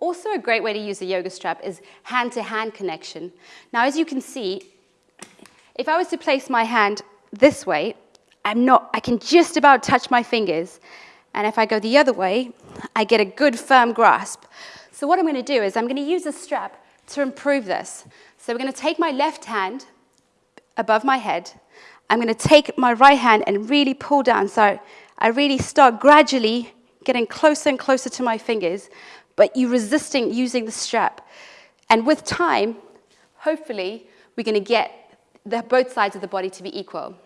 Also a great way to use the yoga strap is hand-to-hand -hand connection. Now, as you can see, if I was to place my hand this way, I'm not, I can just about touch my fingers. And if I go the other way, I get a good firm grasp. So what I'm going to do is I'm going to use a strap to improve this. So we're going to take my left hand above my head. I'm going to take my right hand and really pull down. So I really start gradually getting closer and closer to my fingers, but you resisting using the strap. And with time, hopefully, we're going to get the, both sides of the body to be equal.